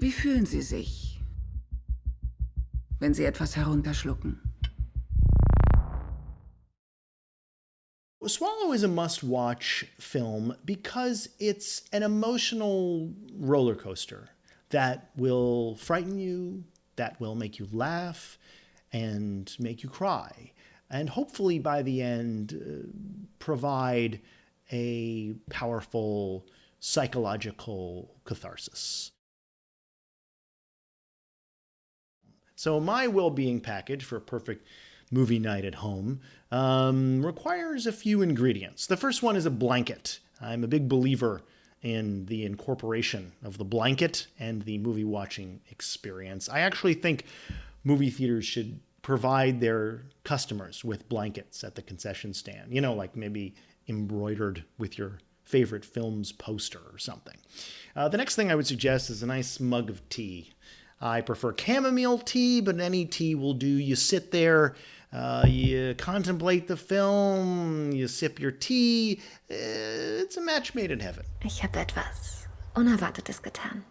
Wie fühlen Sie sich, wenn Sie etwas herunterschlucken? Swallow is a must watch film because it's an emotional roller coaster that will frighten you, that will make you laugh, and make you cry. And hopefully by the end, uh, provide a powerful psychological catharsis. So my well-being package for a perfect movie night at home um, requires a few ingredients. The first one is a blanket. I'm a big believer in the incorporation of the blanket and the movie watching experience. I actually think movie theaters should provide their customers with blankets at the concession stand, you know, like maybe embroidered with your favorite film's poster or something. Uh, the next thing I would suggest is a nice mug of tea. I prefer chamomile tea, but any tea will do. You sit there, uh, you contemplate the film, you sip your tea. Uh, it's a match made in heaven. Ich habe etwas Unerwartetes getan.